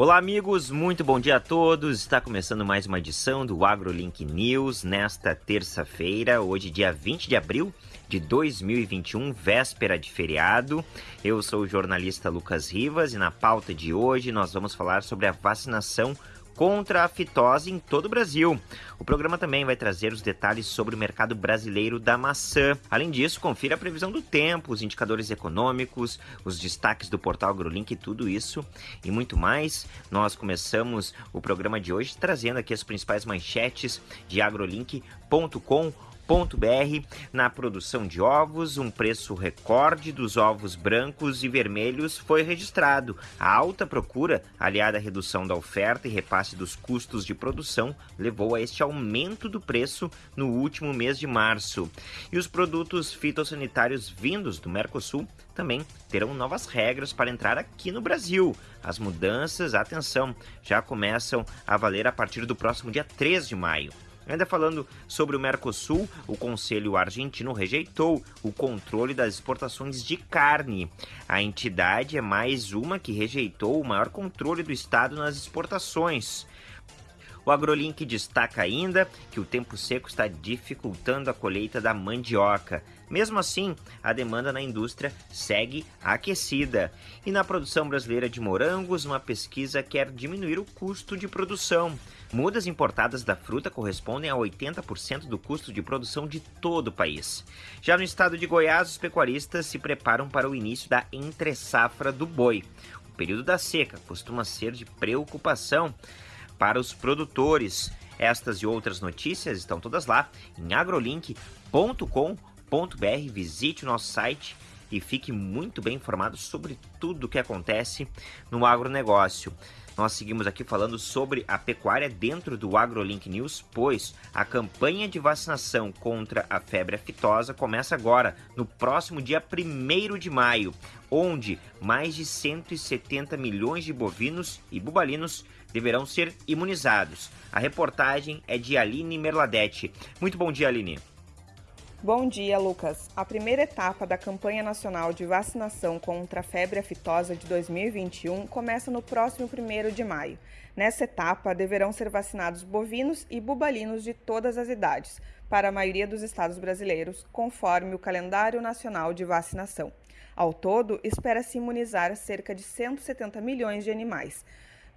Olá, amigos, muito bom dia a todos. Está começando mais uma edição do AgroLink News nesta terça-feira, hoje, dia 20 de abril de 2021, véspera de feriado. Eu sou o jornalista Lucas Rivas e na pauta de hoje nós vamos falar sobre a vacinação contra a fitose em todo o Brasil. O programa também vai trazer os detalhes sobre o mercado brasileiro da maçã. Além disso, confira a previsão do tempo, os indicadores econômicos, os destaques do portal AgroLink, tudo isso e muito mais. Nós começamos o programa de hoje trazendo aqui as principais manchetes de agrolink.com br Na produção de ovos, um preço recorde dos ovos brancos e vermelhos foi registrado. A alta procura, aliada à redução da oferta e repasse dos custos de produção, levou a este aumento do preço no último mês de março. E os produtos fitossanitários vindos do Mercosul também terão novas regras para entrar aqui no Brasil. As mudanças, atenção, já começam a valer a partir do próximo dia 3 de maio. Ainda falando sobre o Mercosul, o Conselho Argentino rejeitou o controle das exportações de carne. A entidade é mais uma que rejeitou o maior controle do Estado nas exportações. O AgroLink destaca ainda que o tempo seco está dificultando a colheita da mandioca. Mesmo assim, a demanda na indústria segue aquecida. E na produção brasileira de morangos, uma pesquisa quer diminuir o custo de produção. Mudas importadas da fruta correspondem a 80% do custo de produção de todo o país. Já no estado de Goiás, os pecuaristas se preparam para o início da entre-safra do boi. O período da seca costuma ser de preocupação para os produtores. Estas e outras notícias estão todas lá em agrolink.com.br. Visite o nosso site e fique muito bem informado sobre tudo o que acontece no agronegócio. Nós seguimos aqui falando sobre a pecuária dentro do AgroLink News, pois a campanha de vacinação contra a febre aftosa começa agora, no próximo dia 1 de maio, onde mais de 170 milhões de bovinos e bubalinos deverão ser imunizados. A reportagem é de Aline Merladete. Muito bom dia, Aline. Bom dia, Lucas. A primeira etapa da campanha nacional de vacinação contra a febre aftosa de 2021 começa no próximo 1 de maio. Nessa etapa, deverão ser vacinados bovinos e bubalinos de todas as idades, para a maioria dos estados brasileiros, conforme o calendário nacional de vacinação. Ao todo, espera-se imunizar cerca de 170 milhões de animais.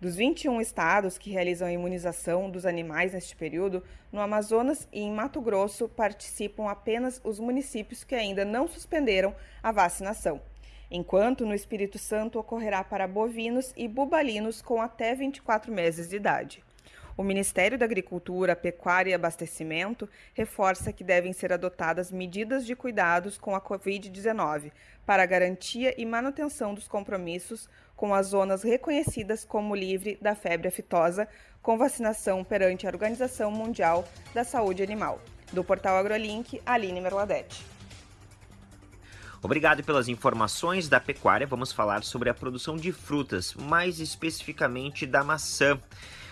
Dos 21 estados que realizam a imunização dos animais neste período, no Amazonas e em Mato Grosso participam apenas os municípios que ainda não suspenderam a vacinação, enquanto no Espírito Santo ocorrerá para bovinos e bubalinos com até 24 meses de idade. O Ministério da Agricultura, Pecuária e Abastecimento reforça que devem ser adotadas medidas de cuidados com a Covid-19 para garantia e manutenção dos compromissos com as zonas reconhecidas como livre da febre aftosa, com vacinação perante a Organização Mundial da Saúde Animal. Do portal AgroLink, Aline Merladete. Obrigado pelas informações da pecuária. Vamos falar sobre a produção de frutas, mais especificamente da maçã.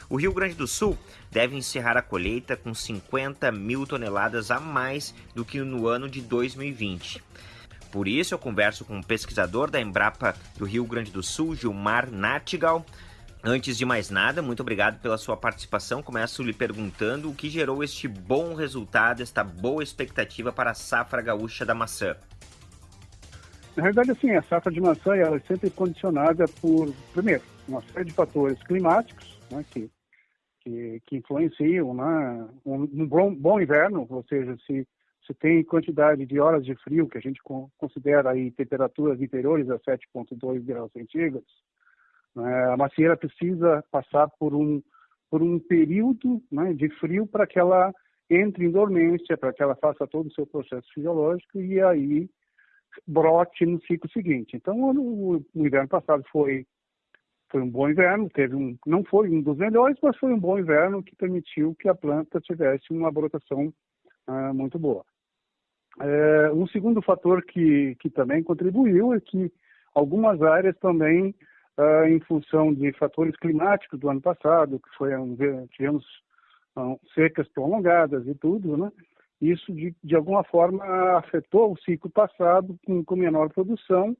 O Rio Grande do Sul deve encerrar a colheita com 50 mil toneladas a mais do que no ano de 2020. Por isso, eu converso com o um pesquisador da Embrapa do Rio Grande do Sul, Gilmar Natigal. Antes de mais nada, muito obrigado pela sua participação. Começo lhe perguntando o que gerou este bom resultado, esta boa expectativa para a safra gaúcha da maçã. Na verdade, assim, a safra de maçã ela é sempre condicionada por, primeiro, uma série de fatores climáticos, né, que, que, que influenciam né, um, um bom, bom inverno, ou seja, se você tem quantidade de horas de frio, que a gente considera aí temperaturas inferiores a 7,2 graus centígrados, né, a macieira precisa passar por um, por um período né, de frio para que ela entre em dormência, para que ela faça todo o seu processo fisiológico e aí brote no ciclo seguinte. Então, o inverno passado foi foi um bom inverno, teve um, não foi um dos melhores, mas foi um bom inverno que permitiu que a planta tivesse uma brotação uh, muito boa. É, um segundo fator que, que também contribuiu é que algumas áreas também, uh, em função de fatores climáticos do ano passado, que foi um, tivemos um, secas prolongadas e tudo, né? Isso de, de alguma forma afetou o ciclo passado com, com menor produção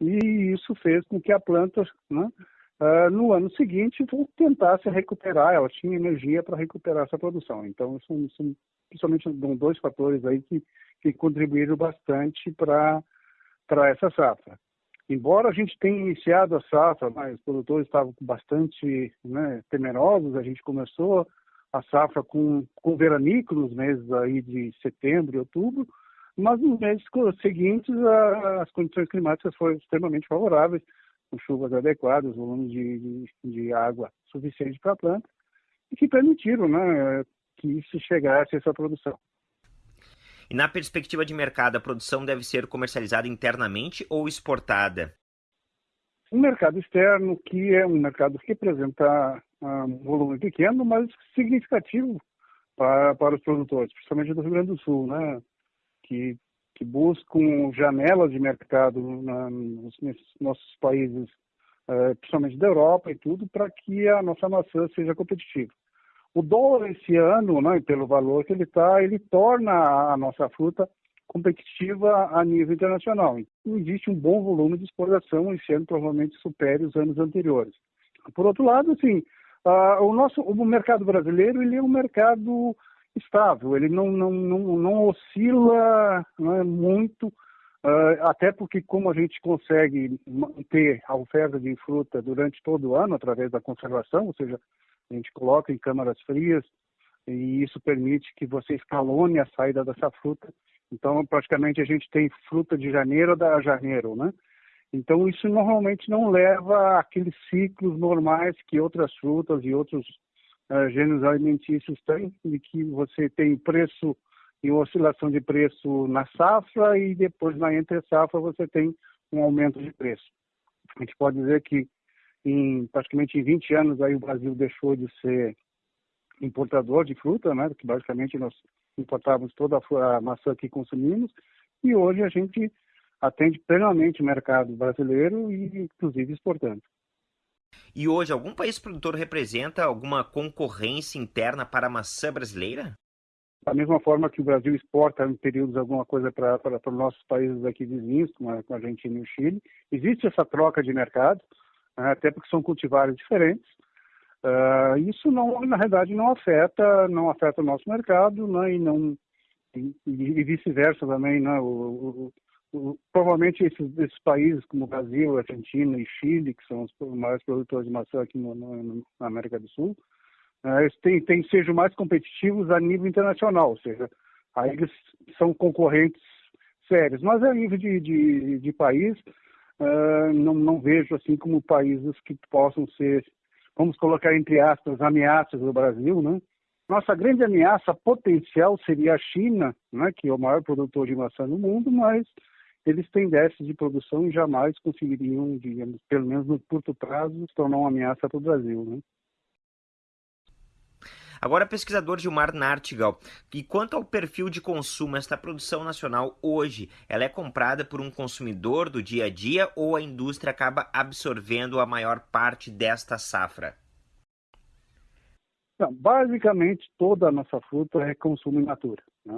e isso fez com que a planta né, uh, no ano seguinte tentar se recuperar, ela tinha energia para recuperar essa produção. Então, são, são principalmente dois fatores aí que, que contribuíram bastante para essa safra. Embora a gente tenha iniciado a safra, mas os produtores estavam bastante né, temerosos, a gente começou a safra com, com veranico nos meses aí de setembro e outubro, mas nos meses seguintes a, as condições climáticas foram extremamente favoráveis, com chuvas adequadas, volume de, de, de água suficiente para a planta, e que permitiram né, que isso chegasse a essa produção. E na perspectiva de mercado, a produção deve ser comercializada internamente ou exportada? Um mercado externo que é um mercado que representa ah, um volume pequeno, mas significativo para, para os produtores, principalmente do Rio Grande do Sul, né? que, que buscam janelas de mercado na, nos, nossos países, uh, principalmente da Europa e tudo, para que a nossa maçã seja competitiva. O dólar esse ano, né, pelo valor que ele está, ele torna a nossa fruta competitiva a nível internacional. Então, existe um bom volume de exportação, esse ano provavelmente supere os anos anteriores. Por outro lado, assim, uh, o nosso o mercado brasileiro ele é um mercado estável, ele não, não, não, não oscila é, muito, uh, até porque como a gente consegue manter a oferta de fruta durante todo o ano através da conservação, ou seja, a gente coloca em câmaras frias e isso permite que você escalone a saída dessa fruta. Então, praticamente a gente tem fruta de janeiro a janeiro, né? Então, isso normalmente não leva aqueles ciclos normais que outras frutas e outros gêneros alimentícios têm, de que você tem preço e oscilação de preço na safra e depois na entre safra você tem um aumento de preço. A gente pode dizer que em praticamente em 20 anos aí o Brasil deixou de ser importador de fruta, né? Que basicamente nós importávamos toda a maçã que consumimos e hoje a gente atende plenamente o mercado brasileiro e inclusive exportando. E hoje algum país produtor representa alguma concorrência interna para a maçã brasileira? Da mesma forma que o Brasil exporta em períodos alguma coisa para os nossos países aqui vizinhos, como a, Argentina e o Chile, existe essa troca de mercado né, até porque são cultivares diferentes. Uh, isso não, na realidade, não afeta, não afeta o nosso mercado, né, e não e, e vice-versa também, né, o, o, provavelmente esses, esses, países como Brasil, Argentina e Chile, que são os maiores produtores de maçã aqui no, no, na América do Sul, uh, eles têm, têm, sejam mais competitivos a nível internacional, ou seja, aí eles são concorrentes sérios, mas a nível de, de, de país, uh, não, não vejo assim como países que possam ser, vamos colocar entre aspas, ameaças do Brasil, né? Nossa grande ameaça potencial seria a China, né, que é o maior produtor de maçã no mundo, mas eles têm déficit de produção e jamais conseguiriam, digamos, pelo menos no curto prazo, se tornar uma ameaça para o Brasil. Né? Agora, pesquisador Gilmar Nartigal, e quanto ao perfil de consumo, esta produção nacional hoje, ela é comprada por um consumidor do dia a dia ou a indústria acaba absorvendo a maior parte desta safra? Não, basicamente, toda a nossa fruta é consumo in natura. Né?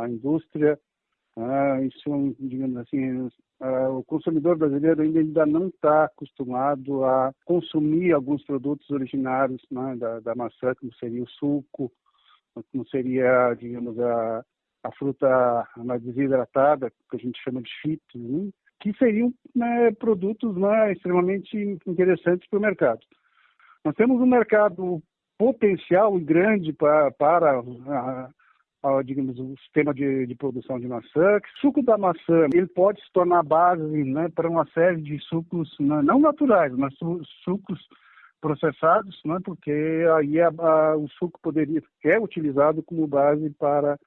A indústria ah, isso, digamos assim, ah, o consumidor brasileiro ainda, não está acostumado a consumir alguns produtos originários né, da, da, maçã, como seria o suco, como seria, digamos, a, a fruta mais desidratada, que a gente chama de chips, né, que seriam né, produtos né, extremamente interessantes para o mercado. Nós temos um mercado potencial e grande para, para a, digamos, o sistema de, de, produção de maçã. O suco da maçã ele pode se tornar base né, para uma série de sucos né, não naturais, mas sucos processados, né, porque aí a, a, o suco poderia é utilizado como base para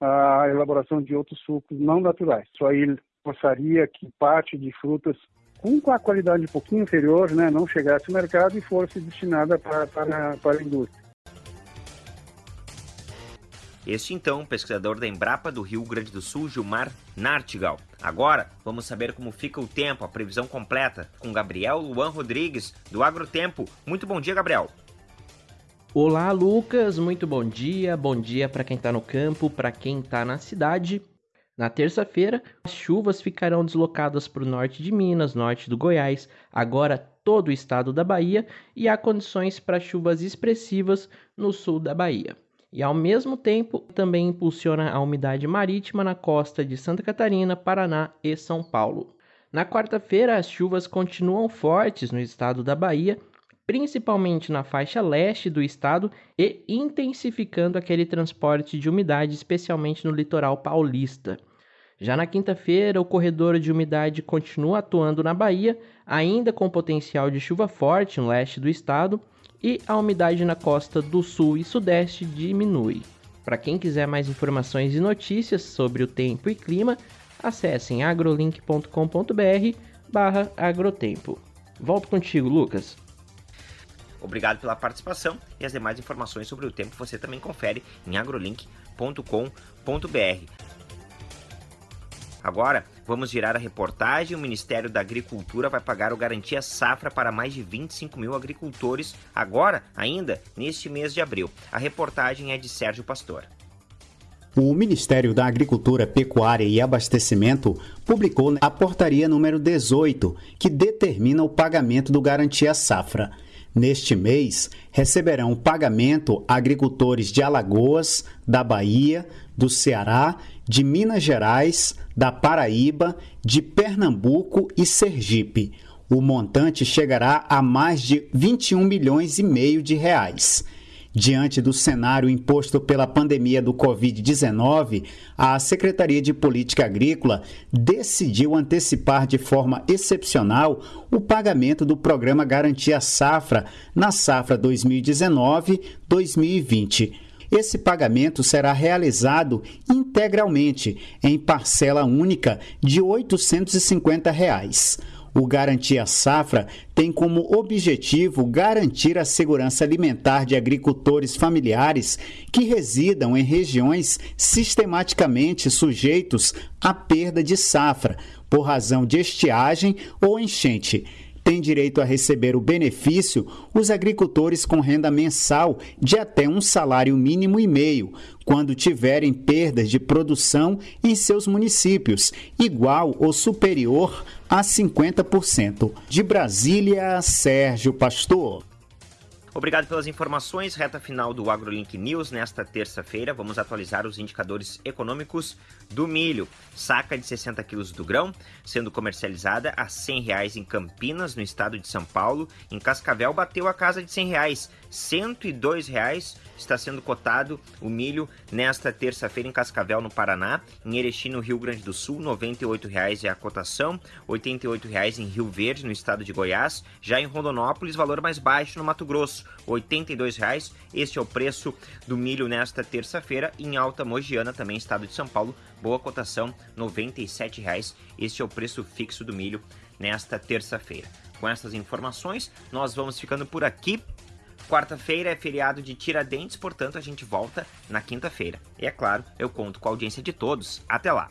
a elaboração de outros sucos não naturais. Isso aí passaria que parte de frutas com a qualidade um pouquinho inferior, né, não chegasse ao mercado e fosse destinada para, para, para a indústria. Este então, pesquisador da Embrapa do Rio Grande do Sul, Gilmar Nartigal. Agora, vamos saber como fica o tempo, a previsão completa, com Gabriel Luan Rodrigues, do Agrotempo. Muito bom dia, Gabriel. Olá, Lucas. Muito bom dia. Bom dia para quem está no campo, para quem está na cidade. Na terça-feira, as chuvas ficarão deslocadas para o norte de Minas, norte do Goiás, agora todo o estado da Bahia, e há condições para chuvas expressivas no sul da Bahia. E ao mesmo tempo, também impulsiona a umidade marítima na costa de Santa Catarina, Paraná e São Paulo. Na quarta-feira, as chuvas continuam fortes no estado da Bahia, principalmente na faixa leste do estado e intensificando aquele transporte de umidade, especialmente no litoral paulista. Já na quinta-feira, o corredor de umidade continua atuando na Bahia, ainda com potencial de chuva forte no leste do estado, e a umidade na costa do sul e sudeste diminui. Para quem quiser mais informações e notícias sobre o tempo e clima, acessem agrolink.com.br barra agrotempo. Volto contigo, Lucas. Obrigado pela participação e as demais informações sobre o tempo você também confere em agrolink.com.br. Agora, vamos girar a reportagem. O Ministério da Agricultura vai pagar o Garantia Safra para mais de 25 mil agricultores, agora, ainda, neste mês de abril. A reportagem é de Sérgio Pastor. O Ministério da Agricultura, Pecuária e Abastecimento publicou a portaria número 18, que determina o pagamento do Garantia Safra. Neste mês, receberão pagamento agricultores de Alagoas, da Bahia, do Ceará, de Minas Gerais, da Paraíba, de Pernambuco e Sergipe. O montante chegará a mais de 21 milhões e meio de reais. Diante do cenário imposto pela pandemia do Covid-19, a Secretaria de Política Agrícola decidiu antecipar de forma excepcional o pagamento do programa Garantia Safra na safra 2019-2020. Esse pagamento será realizado integralmente em parcela única de 850 reais. O Garantia Safra tem como objetivo garantir a segurança alimentar de agricultores familiares que residam em regiões sistematicamente sujeitos à perda de safra por razão de estiagem ou enchente têm direito a receber o benefício os agricultores com renda mensal de até um salário mínimo e meio, quando tiverem perdas de produção em seus municípios, igual ou superior a 50%. De Brasília, Sérgio Pastor. Obrigado pelas informações. Reta final do AgroLink News. Nesta terça-feira, vamos atualizar os indicadores econômicos do milho. Saca de 60 quilos do grão, sendo comercializada a 100 reais em Campinas, no estado de São Paulo. Em Cascavel, bateu a casa de 100 reais. R$ 102 reais está sendo cotado o milho nesta terça-feira em Cascavel, no Paraná. Em Erechim, no Rio Grande do Sul, 98 reais é a cotação. 88 reais em Rio Verde, no estado de Goiás. Já em Rondonópolis, valor mais baixo no Mato Grosso, 82 reais. Este é o preço do milho nesta terça-feira. Em Alta Mogiana, também estado de São Paulo, boa cotação, 97 reais. Este é o preço fixo do milho nesta terça-feira. Com essas informações, nós vamos ficando por aqui. Quarta-feira é feriado de Tiradentes, portanto a gente volta na quinta-feira. E é claro, eu conto com a audiência de todos. Até lá!